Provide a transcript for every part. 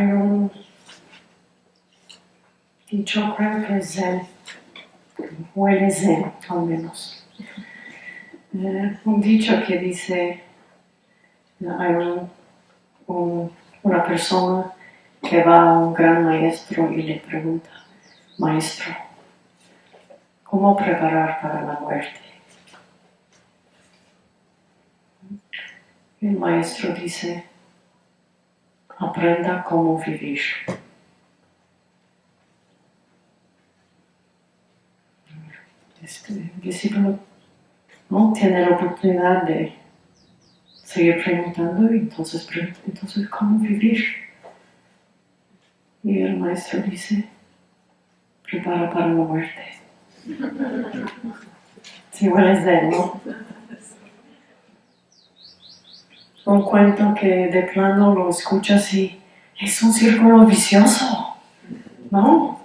un dicho, creo que es Zen, huele Zen al menos. Eh, un dicho que dice, hay una persona que va a un gran maestro y le pregunta, maestro, ¿cómo preparar para la muerte? El maestro dice, aprenda cómo vivir. Este discípulo no tiene la oportunidad de seguir preguntando y entonces entonces ¿cómo vivir? Y el maestro dice, prepara para la muerte. Si hueles de él, ¿no? Un cuento que de plano lo escuchas y es un círculo vicioso, ¿no?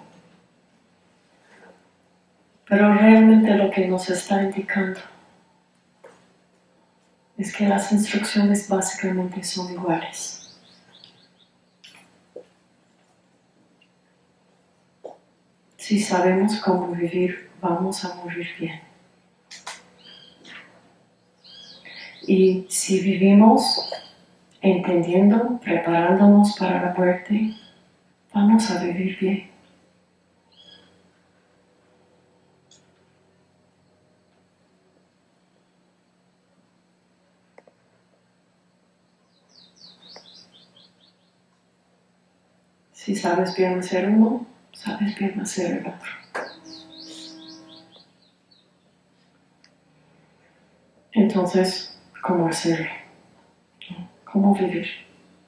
Pero realmente lo que nos está indicando es que las instrucciones básicamente son iguales. Si sabemos cómo vivir, vamos a morir bien. Y si vivimos entendiendo, preparándonos para la muerte, vamos a vivir bien. Si sabes bien hacer uno, sabes bien hacer el otro. Entonces, ¿cómo hacerlo? ¿Cómo vivir?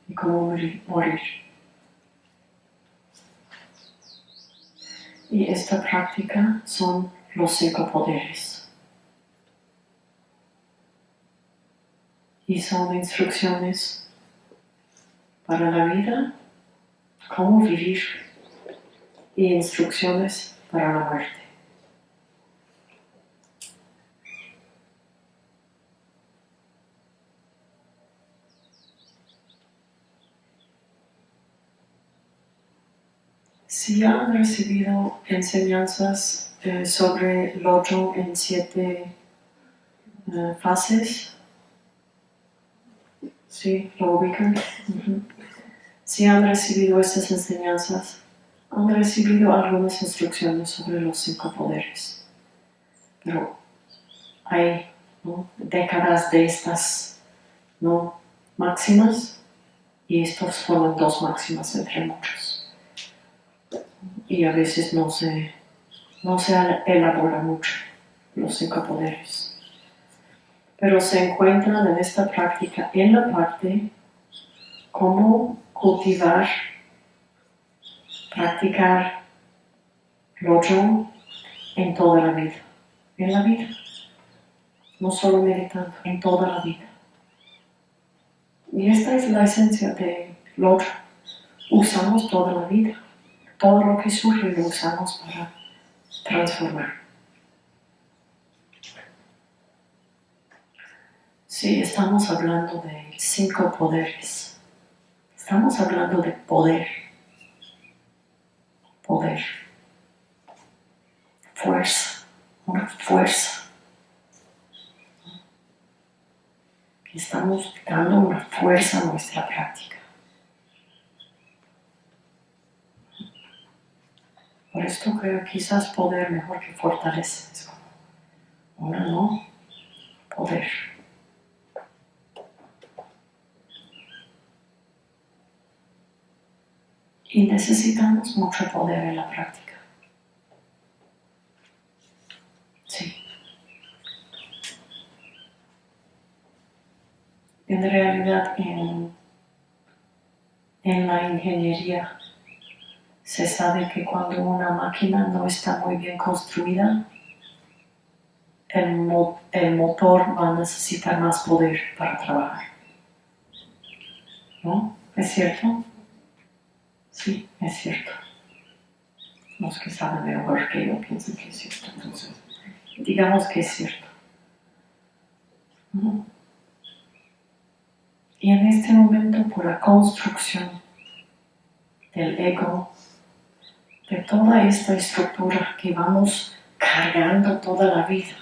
¿Y cómo morir? Y esta práctica son los cinco poderes. Y son instrucciones para la vida cómo vivir y instrucciones para la muerte. Si han recibido enseñanzas eh, sobre Lojong en siete eh, fases, ¿sí? ¿Lo ubican? Si han recibido estas enseñanzas, han recibido algunas instrucciones sobre los cinco poderes. Pero hay décadas de estas ¿no? máximas y estos fueron dos máximas entre muchos. Y a veces no se, no se elabora mucho los cinco poderes. Pero se encuentran en esta práctica en la parte como cultivar, practicar Lojong en toda la vida, en la vida, no solo meditando, en toda la vida. Y esta es la esencia de Lojong. Usamos toda la vida, todo lo que surge lo usamos para transformar. Sí, estamos hablando de cinco poderes Estamos hablando de poder. Poder. Fuerza. Una fuerza. Estamos dando una fuerza a nuestra práctica. Por esto creo quizás poder mejor que fortaleza. Es no, poder. Y necesitamos mucho poder en la práctica. Sí. En realidad, en, en la ingeniería se sabe que cuando una máquina no está muy bien construida, el, el, motor va a necesitar más poder para trabajar. ¿No? ¿Es cierto? Sí, es cierto. Los que saben mejor que yo piensan que es cierto. Entonces, digamos que es cierto. Y en este momento, por la construcción el ego, de toda esta estructura que vamos cargando toda la vida,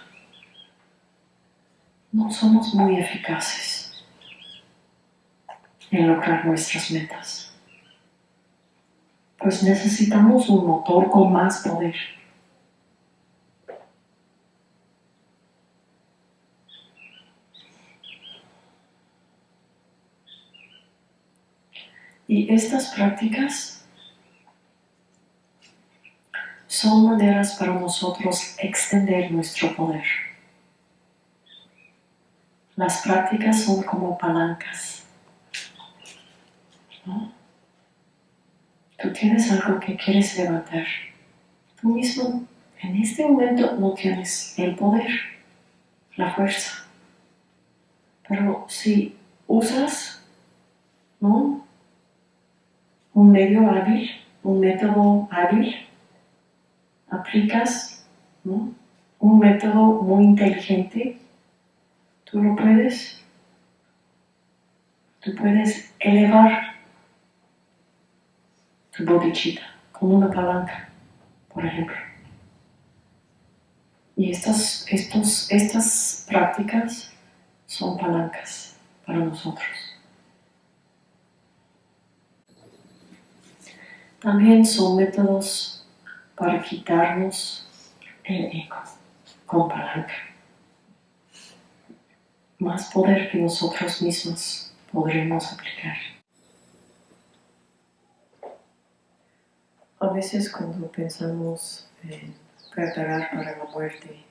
no somos muy eficaces en lograr nuestras metas. Pues necesitamos un motor con más poder. Y estas prácticas son maneras para nosotros extender nuestro poder. Las prácticas son como palancas. Tú tienes algo que quieres levantar. Tú mismo en este momento no tienes el poder, la fuerza. Pero si usas ¿no? un medio hábil, un método hábil, aplicas un método muy inteligente, tú lo puedes, tú puedes elevar tu bodichita como una palanca, por ejemplo. Y estas, estos, estas prácticas son palancas para nosotros. También son métodos para quitarnos el ego con palanca. Más poder que nosotros mismos podremos aplicar. A veces cuando pensamos en preparar para la muerte,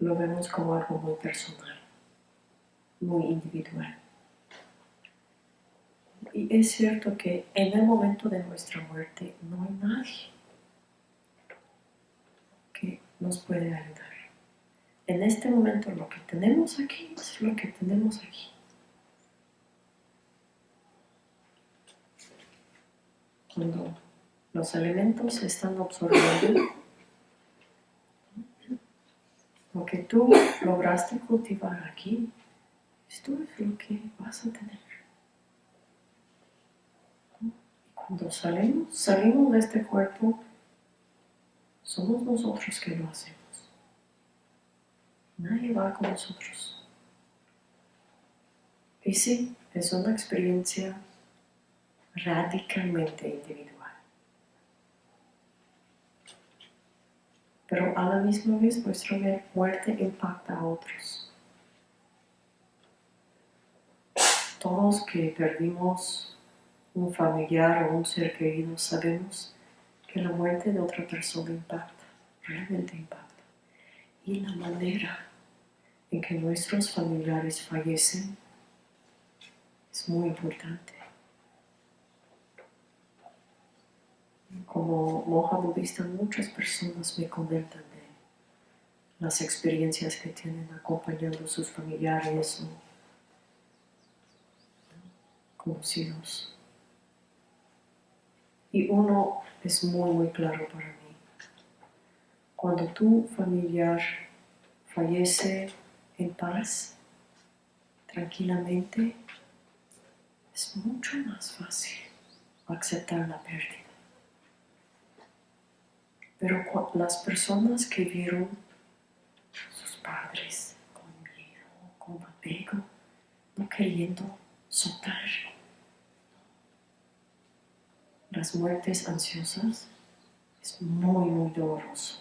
lo vemos como algo muy personal, muy individual. Y es cierto que en el momento de nuestra muerte no hay nadie que nos puede ayudar. En este momento lo que tenemos aquí es lo que tenemos aquí. Cuando los elementos se están absorbiendo, lo que tú lograste cultivar aquí, esto es lo que vas a tener. Cuando salimos, salimos de este cuerpo, somos nosotros que lo hacemos. Nadie va con nosotros. Y sí, es una experiencia radicalmente individual. Pero a la misma vez nuestra muerte impacta a otros. Todos que perdimos un familiar o un ser querido, sabemos que la muerte de otra persona impacta, realmente impacta. Y la manera en que nuestros familiares fallecen es muy importante. Como monja budista, muchas personas me comentan de las experiencias que tienen acompañando a sus familiares o conocidos. Y uno es muy, muy claro para mí. Cuando tu familiar fallece en paz, tranquilamente, es mucho más fácil aceptar la pérdida. Pero las personas que vieron sus padres con miedo, con apego, no queriendo soltar, las muertes ansiosas es muy, muy doloroso.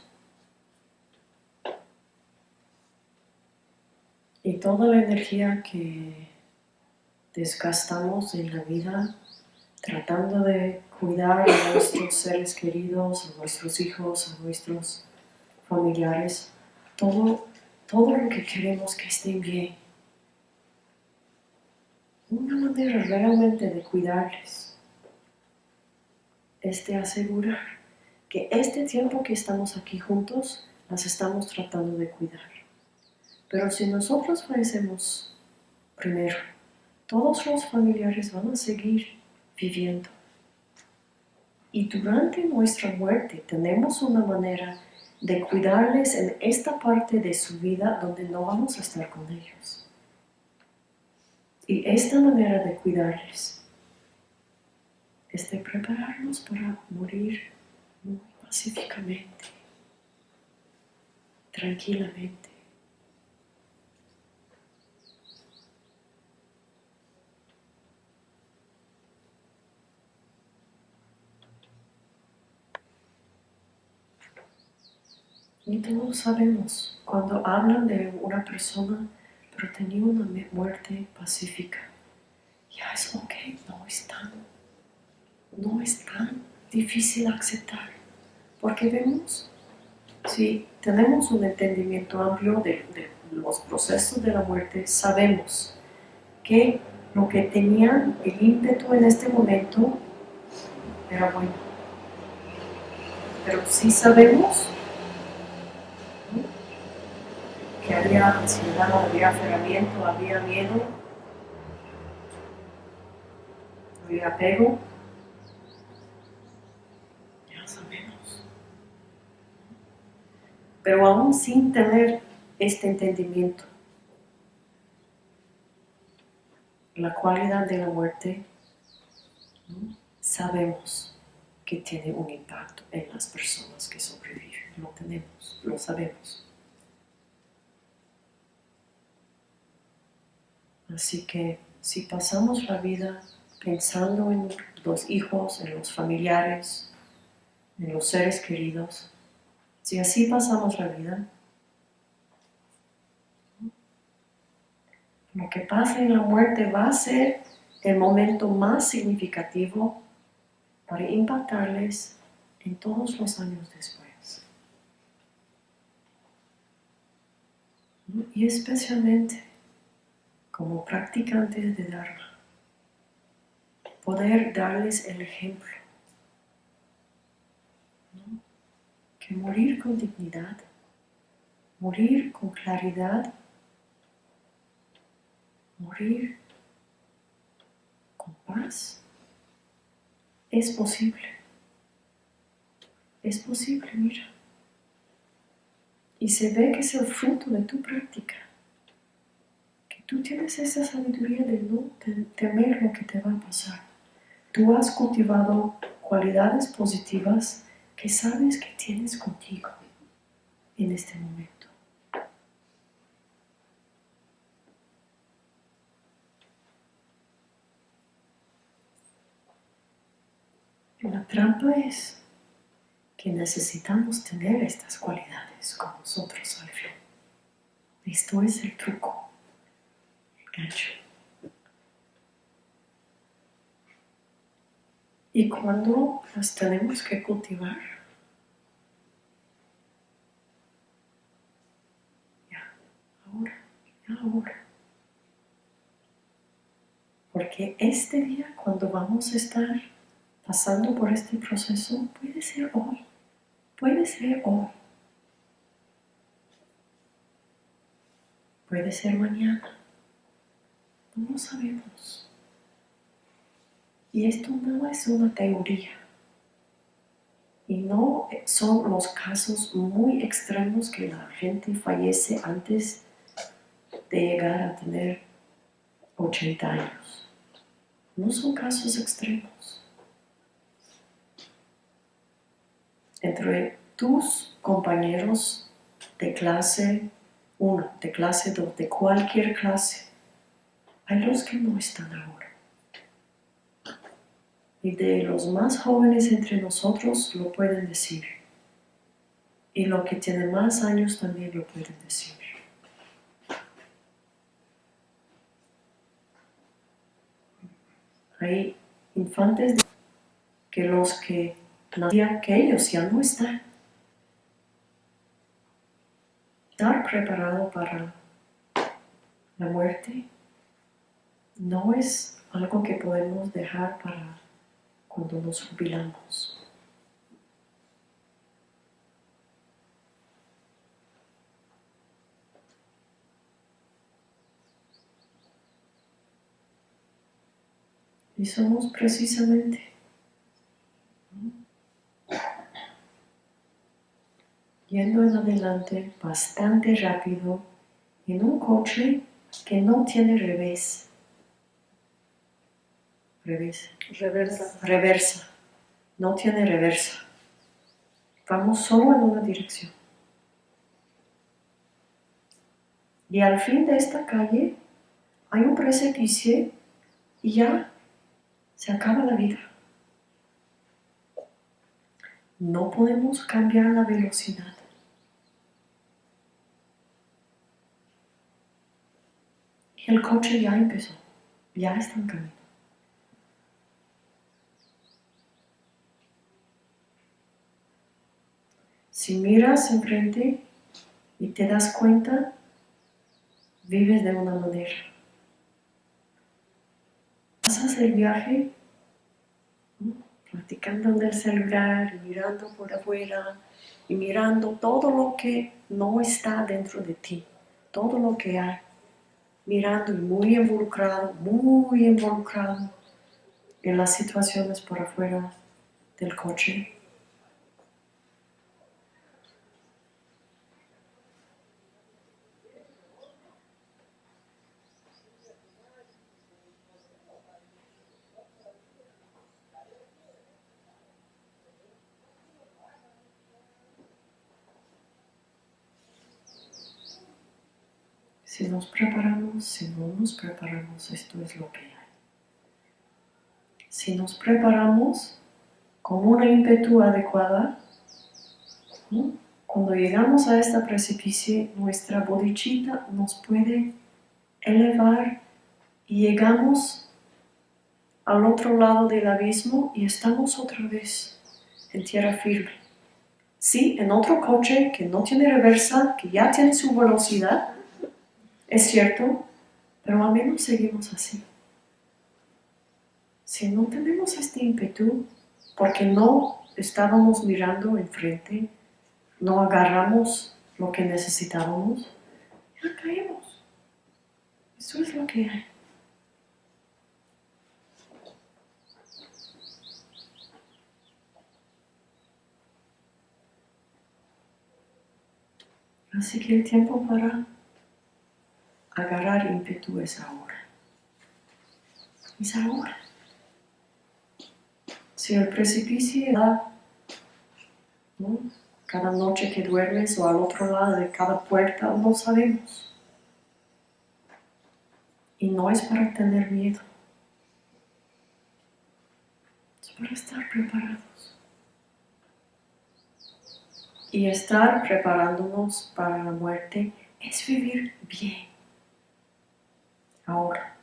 Y toda la energía que desgastamos en la vida tratando de cuidar a nuestros seres queridos, a nuestros hijos, a nuestros familiares, todo, todo lo que queremos que estén bien. Una manera realmente de cuidarles es de asegurar que este tiempo que estamos aquí juntos, las estamos tratando de cuidar. Pero si nosotros fallecemos primero, todos los familiares van a seguir viviendo. Y durante nuestra muerte tenemos una manera de cuidarles en esta parte de su vida donde no vamos a estar con ellos. Y esta manera de cuidarles es de prepararnos para morir muy pacíficamente, tranquilamente. Y todos sabemos, cuando hablan de una persona, pero tenía una muerte pacífica, ya es ok, no es no es tan difícil aceptar, porque vemos, si tenemos un entendimiento amplio de, los procesos de la muerte, sabemos que lo que tenían el ímpetu en este momento era bueno. Pero sí sabemos que había ansiedad, había aferramiento, había miedo, había apego. Ya sabemos. Pero aún sin tener este entendimiento, la cualidad de la muerte, sabemos que tiene un impacto en las personas que sobreviven. Lo tenemos, lo sabemos. Así que si pasamos la vida pensando en los hijos, en los familiares, en los seres queridos, si así pasamos la vida, lo que pasa en la muerte va a ser el momento más significativo para impactarles en todos los años después. Y especialmente como practicantes de Dharma, poder darles el ejemplo. Que morir con dignidad, morir con claridad, morir con paz, es posible. Es posible, mira. Y se ve que es el fruto de tu práctica tú tienes esa sabiduría de no temer lo que te va a pasar. Tú has cultivado cualidades positivas que sabes que tienes contigo en este momento. La trampa es que necesitamos tener estas cualidades con nosotros al fin. Esto es el truco. Y cuando las tenemos que cultivar, ya, ahora, ya, ahora. Porque este día, cuando vamos a estar pasando por este proceso, puede ser hoy, puede ser hoy. Puede ser mañana. No sabemos. Y esto no es una teoría. Y no son los casos muy extremos que la gente fallece antes de llegar a tener 80 años. No son casos extremos. Entre tus compañeros de clase 1, de clase 2, de cualquier clase, hay los que no están ahora. Y de los más jóvenes entre nosotros lo pueden decir. Y los que tienen más años también lo pueden decir. Hay infantes que los que nacían, que ellos ya no están. Estar preparado para la muerte no es algo que podemos dejar para cuando nos jubilamos. Y somos precisamente yendo en adelante bastante rápido en un coche que no tiene revés Reversa. Reversa. Reversa. No tiene reversa. Vamos solo en una dirección. Y al fin de esta calle hay un precipicio y ya se acaba la vida. No podemos cambiar la velocidad. El coche ya empezó, ya está en camino. Si miras enfrente y te das cuenta, vives de una manera. Pasas el viaje platicando en el celular, mirando por afuera y mirando todo lo que no está dentro de ti, todo lo que hay, mirando y muy involucrado, muy involucrado en las situaciones por afuera del coche. Si nos preparamos, si no nos preparamos, esto es lo que hay. Si nos preparamos con una ímpetu adecuada, cuando llegamos a esta precipicio, nuestra bodichita nos puede elevar y llegamos al otro lado del abismo y estamos otra vez en tierra firme. Sí, en otro coche que no tiene reversa, que ya tiene su velocidad, es cierto, pero al menos seguimos así. Si no tenemos este ímpetu, porque no estábamos mirando enfrente, no agarramos lo que necesitábamos, ya caemos. Eso es lo que hay. Así que el tiempo para agarrar ímpetu es ahora. Es ahora. Si el precipicio da, ¿no? cada noche que duermes o al otro lado de cada puerta, no sabemos. Y no es para tener miedo, es para estar preparados. Y estar preparándonos para la muerte es vivir bien ahora.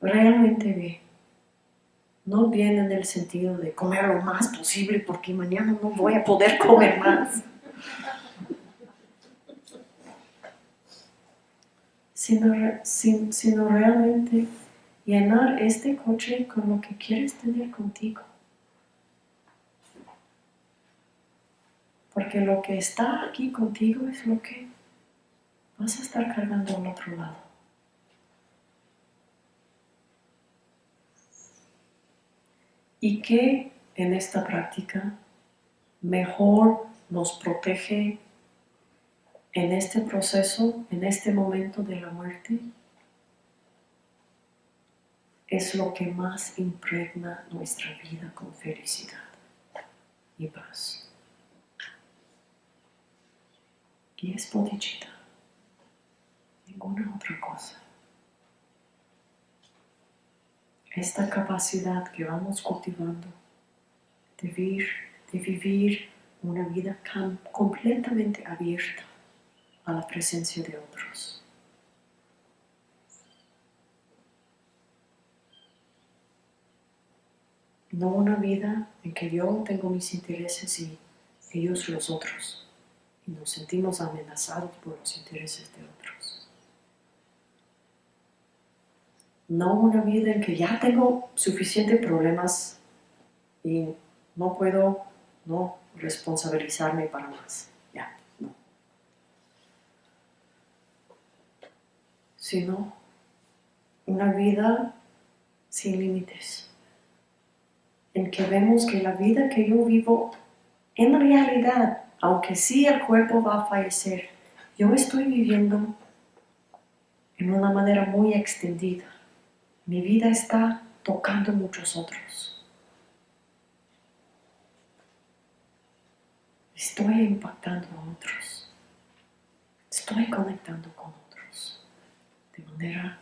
Realmente bien. No bien en el sentido de comer lo más posible porque mañana no voy a poder comer más. Sino, sin, sino realmente llenar este coche con lo que quieres tener contigo. Porque lo que está aquí contigo es lo que vas a estar cargando al otro lado. Y que en esta práctica mejor nos protege en este proceso, en este momento de la muerte, es lo que más impregna nuestra vida con felicidad y paz. Y es bodhicitta, ninguna otra cosa. Esta capacidad que vamos cultivando de vivir, una vida completamente abierta a la presencia de otros. No una vida en que yo tengo mis intereses y ellos los otros, y nos sentimos amenazados por los intereses de otros. No una vida en que ya tengo suficientes problemas y no puedo no responsabilizarme para más. Ya, no. Sino una vida sin límites, en que vemos que la vida que yo vivo, en realidad, aunque sí el cuerpo va a fallecer, yo estoy viviendo en una manera muy extendida Mi vida está tocando muchos otros. Estoy impactando a otros. Estoy conectando con otros de manera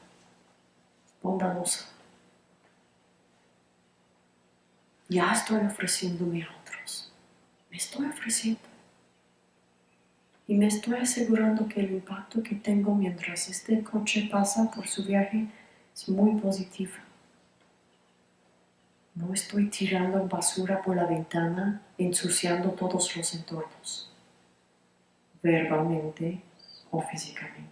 bondadosa. Ya estoy ofreciéndome a otros. Me estoy ofreciendo. Y me estoy asegurando que el impacto que tengo mientras este coche pasa por su viaje es muy positivo. No estoy tirando basura por la ventana, ensuciando todos los entornos, verbalmente o físicamente.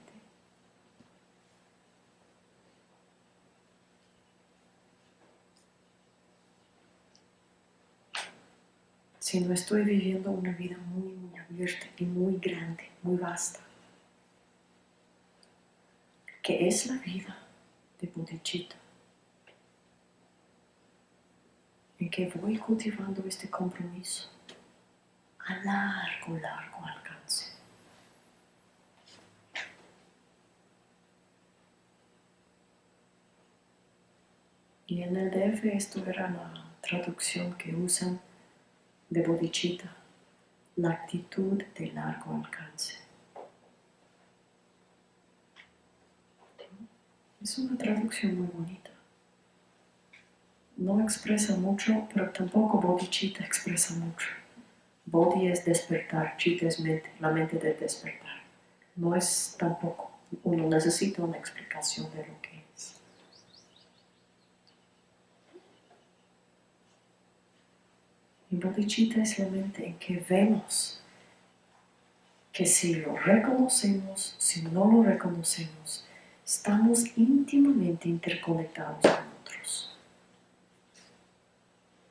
Si no estoy viviendo una vida muy, muy abierta y muy grande, muy vasta, que es la vida de bodhicitta, en que voy cultivando este compromiso a largo, largo alcance. Y en el DF esto era la traducción que usan de bodhicitta, la actitud de largo alcance. Es una traducción muy bonita. No expresa mucho, pero tampoco bodhicitta expresa mucho. Bodhi es despertar, chitta es mente, la mente de despertar. No es tampoco, uno necesita una explicación de lo que es. Y bodhicitta es la mente en que vemos que si lo reconocemos, si no lo reconocemos, estamos íntimamente interconectados con otros.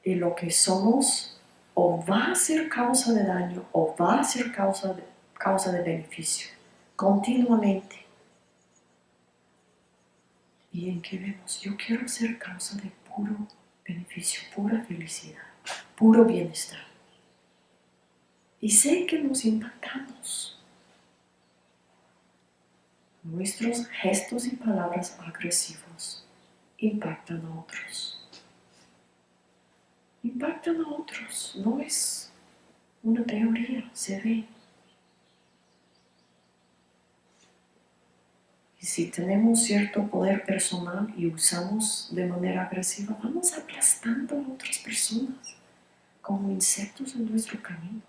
Y lo que somos o va a ser causa de daño o va a ser causa de, causa de beneficio, continuamente. Y en que vemos, yo quiero ser causa de puro beneficio, pura felicidad, puro bienestar. Y sé que nos impactamos Nuestros gestos y palabras agresivos impactan a otros. Impactan a otros, no es una teoría, se ve. Y si tenemos cierto poder personal y usamos de manera agresiva, vamos aplastando a otras personas como insectos en nuestro camino.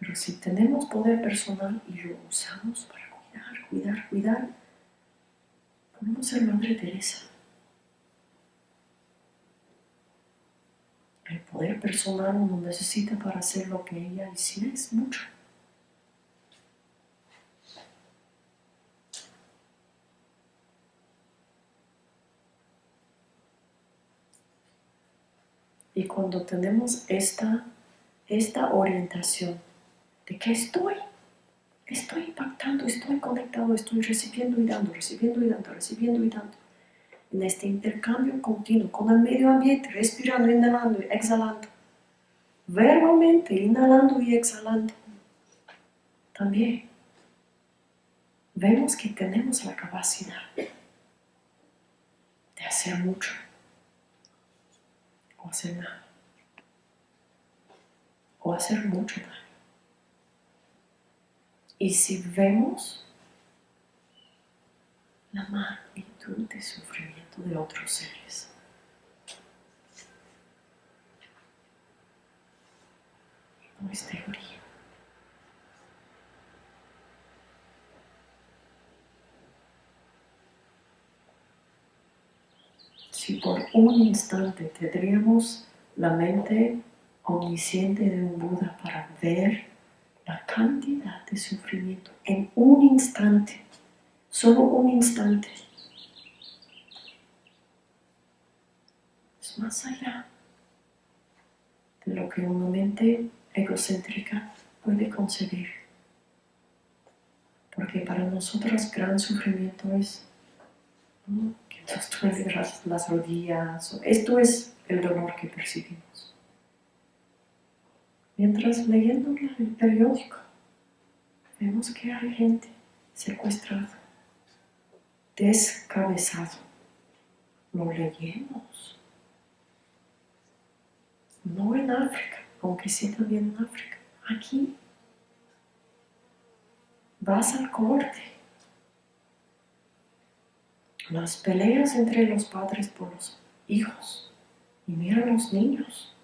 Pero si tenemos poder personal y lo usamos para cuidar, cuidar, cuidar, podemos ser Madre Teresa. El poder personal uno necesita para hacer lo que ella hiciera es mucho. Y cuando tenemos esta, esta orientación de que estoy, estoy impactando, estoy conectado, estoy recibiendo y dando, recibiendo y dando, recibiendo y dando. En este intercambio continuo con el medio ambiente, respirando, inhalando y exhalando. Verbalmente, inhalando y exhalando. También vemos que tenemos la capacidad de hacer mucho o hacer nada o hacer mucho daño. Y si vemos la magnitud de sufrimiento de otros seres, no es teoría. Si por un instante tendríamos la mente omnisciente de un Buda para ver la cantidad de sufrimiento en un instante, solo un instante. Es más allá de lo que una mente egocéntrica puede concebir. Porque para nosotros gran sufrimiento es que nos duele las rodillas. Esto es el dolor que percibimos. Mientras leyendo el periódico, vemos que hay gente secuestrada, descabezado. Lo leemos. No en África, aunque sí también en África. Aquí vas al corte. Las peleas entre los padres por los hijos. Y mira a los niños.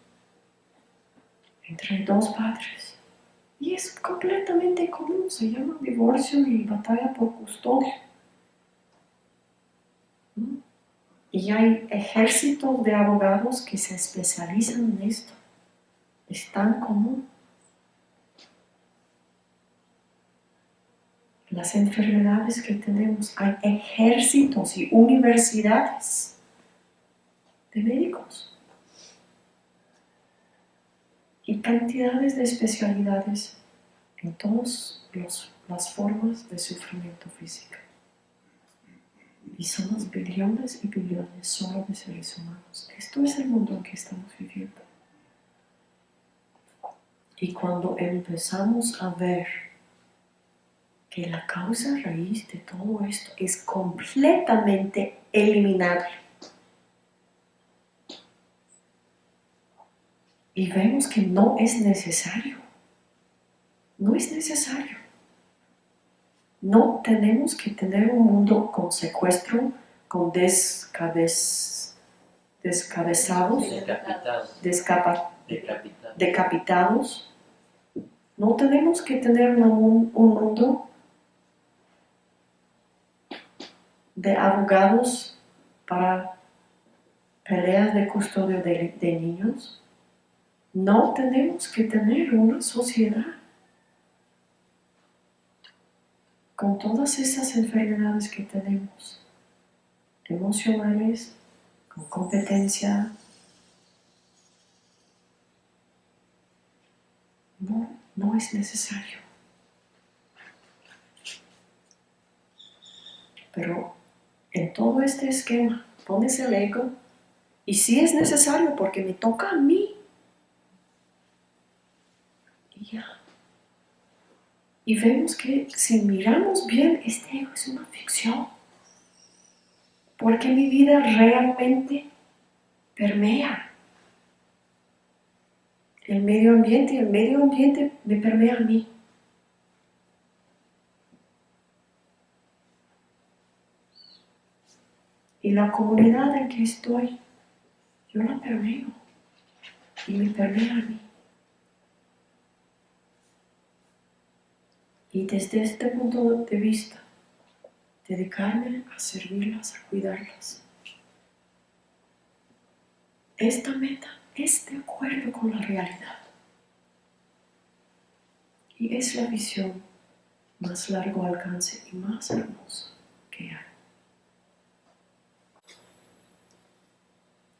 Entre dos padres. Y es completamente común. Se llama divorcio y batalla por custodia. Y hay ejércitos de abogados que se especializan en esto. Es tan común. las enfermedades que tenemos. Hay ejércitos y universidades de médicos y cantidades de especialidades en todas las formas de sufrimiento físico. Y somos billones y billones solo de seres humanos. Esto es el mundo en que estamos viviendo. Y cuando empezamos a ver que la causa raíz de todo esto es completamente eliminable. Y vemos que no es necesario. No es necesario. No tenemos que tener un mundo con secuestro, con descabez, descabezados, decapitados. No tenemos que tener un, un mundo de abogados para peleas de custodia de, niños, no tenemos que tener una sociedad con todas esas enfermedades que tenemos, emocionales, con competencia. No, no es necesario. Pero en todo este esquema pones el ego y si es necesario porque me toca a mí. Y ya. Y vemos que si miramos bien, este ego es una ficción. Porque mi vida realmente permea el medio ambiente y el medio ambiente me permea a mí. Y la comunidad en que estoy, yo la permeo y me permea a mí. Y desde este punto de vista, dedicarme a servirlas, a cuidarlas. Esta meta es de acuerdo con la realidad. Y es la visión más largo alcance y más hermosa que hay.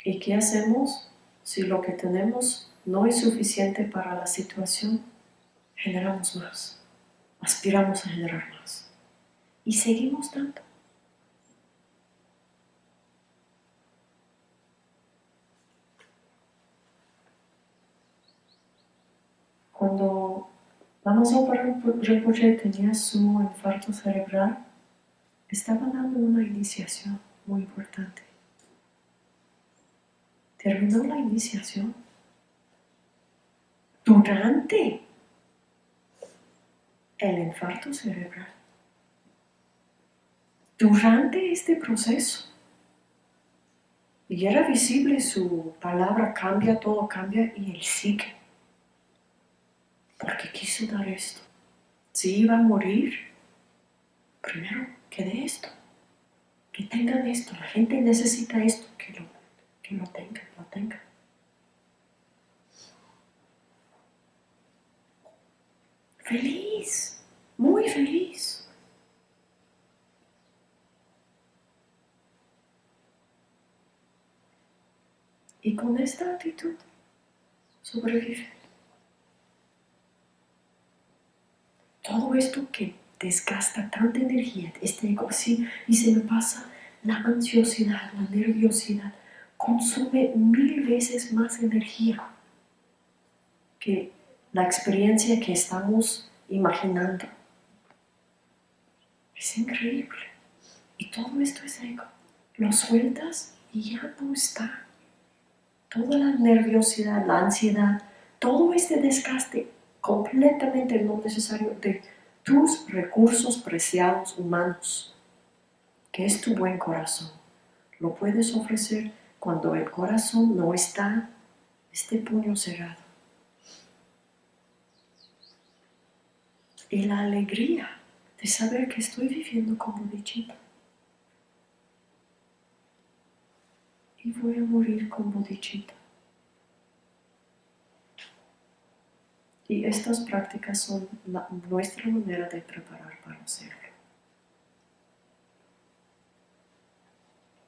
¿Y qué hacemos si lo que tenemos no es suficiente para la situación? Generamos más, aspiramos a generar más y seguimos dando. Cuando Lama Rinpoche tenía su infarto cerebral, estaba dando una iniciación muy importante terminó la iniciación. Durante el infarto cerebral. Durante este proceso. Y era visible su palabra cambia, todo cambia y él sigue. Porque quiso dar esto. Si iba a morir, primero que de esto. Que tengan esto. La gente necesita esto, que lo que lo tenga, lo tenga. Feliz, muy feliz. Y con esta actitud sobrevive. Todo esto que desgasta tanta energía, este ego y se me pasa la ansiosidad, la nerviosidad, consume mil veces más energía que la experiencia que estamos imaginando. Es increíble. Y todo esto es ego. Lo sueltas y ya no está. Toda la nerviosidad, la ansiedad, todo este desgaste completamente no necesario de tus recursos preciados humanos, que es tu buen corazón. Lo puedes ofrecer cuando el corazón no está este puño cerrado. Y la alegría de saber que estoy viviendo como dichita. Y voy a morir como dichita. Y estas prácticas son nuestra manera de preparar para hacerlo.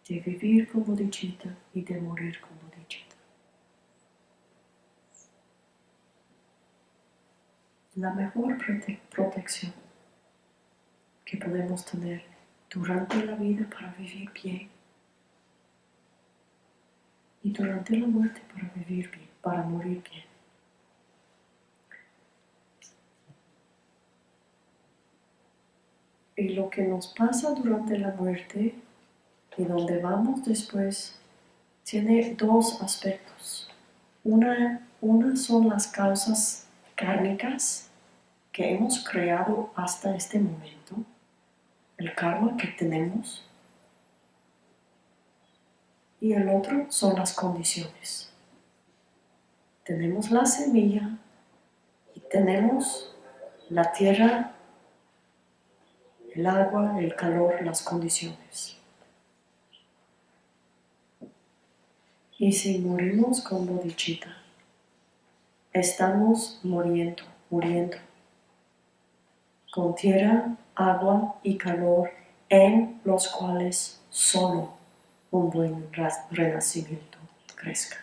De vivir como dichita y de morir como dichita. La mejor protección que podemos tener durante la vida para vivir bien y durante la muerte para vivir bien, para morir bien. Y lo que nos pasa durante la muerte y donde vamos después tiene dos aspectos. Una, una son las causas kármicas que hemos creado hasta este momento, el karma que tenemos, y el otro son las condiciones. Tenemos la semilla y tenemos la tierra el agua, el calor, las condiciones. Y si morimos con bodichita, estamos muriendo, muriendo, con tierra, agua y calor en los cuales solo un buen renacimiento crezca.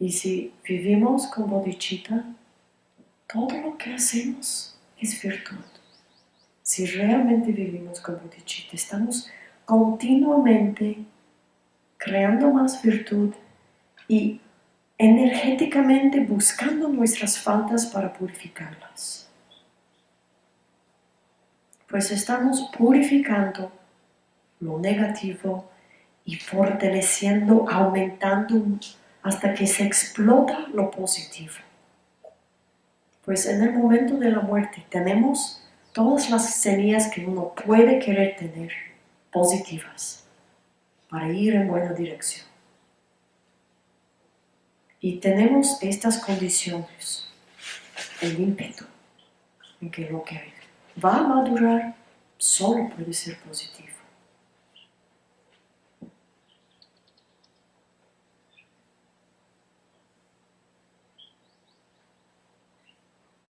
Y si vivimos con bodhicitta, todo lo que hacemos es virtud. Si realmente vivimos con bodhicitta, estamos continuamente creando más virtud y energéticamente buscando nuestras faltas para purificarlas. Pues estamos purificando lo negativo y fortaleciendo, aumentando hasta que se explota lo positivo. Pues en el momento de la muerte tenemos todas las semillas que uno puede querer tener positivas para ir en buena dirección. Y tenemos estas condiciones, el ímpetu, en que lo que va a madurar solo puede ser positivo.